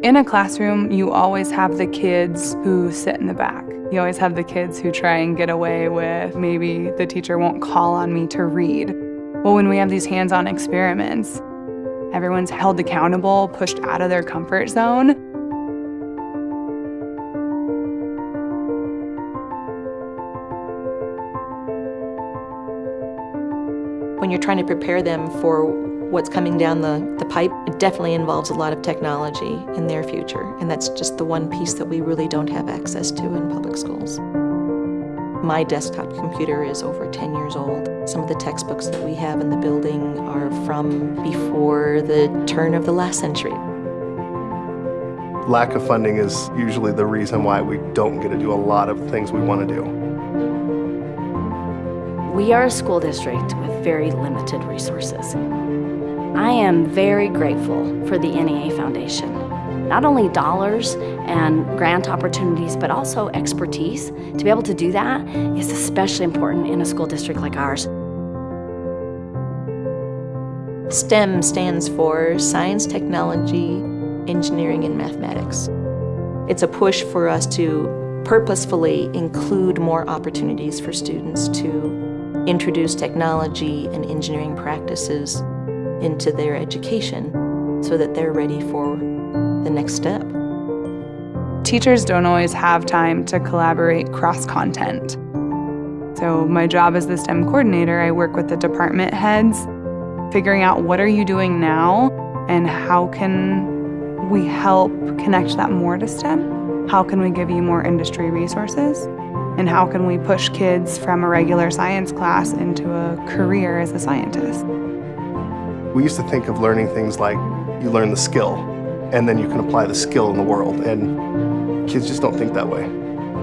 In a classroom, you always have the kids who sit in the back. You always have the kids who try and get away with maybe the teacher won't call on me to read. Well, when we have these hands-on experiments, everyone's held accountable, pushed out of their comfort zone. When you're trying to prepare them for what's coming down the, the pipe, it definitely involves a lot of technology in their future, and that's just the one piece that we really don't have access to in public schools. My desktop computer is over 10 years old. Some of the textbooks that we have in the building are from before the turn of the last century. Lack of funding is usually the reason why we don't get to do a lot of things we want to do. We are a school district with very limited resources. I am very grateful for the NEA Foundation. Not only dollars and grant opportunities, but also expertise. To be able to do that is especially important in a school district like ours. STEM stands for Science, Technology, Engineering, and Mathematics. It's a push for us to purposefully include more opportunities for students to introduce technology and engineering practices into their education so that they're ready for the next step. Teachers don't always have time to collaborate cross-content. So my job as the STEM coordinator, I work with the department heads, figuring out what are you doing now and how can we help connect that more to STEM? How can we give you more industry resources? And how can we push kids from a regular science class into a career as a scientist? We used to think of learning things like you learn the skill and then you can apply the skill in the world and kids just don't think that way.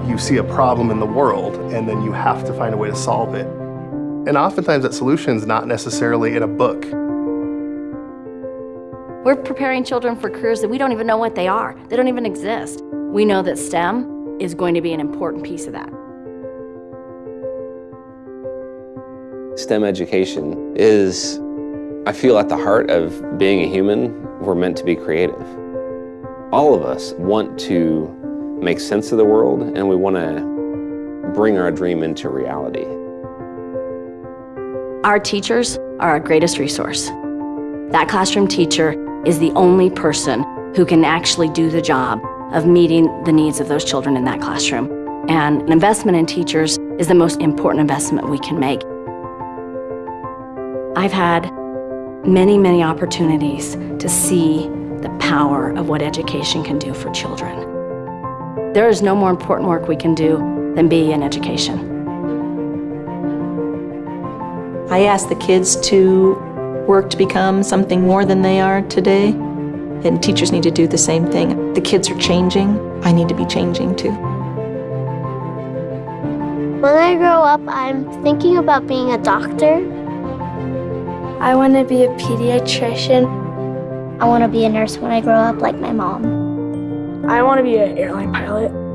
You see a problem in the world and then you have to find a way to solve it. And oftentimes that solution is not necessarily in a book. We're preparing children for careers that we don't even know what they are. They don't even exist. We know that STEM is going to be an important piece of that. STEM education is I feel at the heart of being a human, we're meant to be creative. All of us want to make sense of the world and we want to bring our dream into reality. Our teachers are our greatest resource. That classroom teacher is the only person who can actually do the job of meeting the needs of those children in that classroom. And an investment in teachers is the most important investment we can make. I've had many, many opportunities to see the power of what education can do for children. There is no more important work we can do than be in education. I ask the kids to work to become something more than they are today, and teachers need to do the same thing. The kids are changing, I need to be changing too. When I grow up, I'm thinking about being a doctor I want to be a pediatrician. I want to be a nurse when I grow up like my mom. I want to be an airline pilot.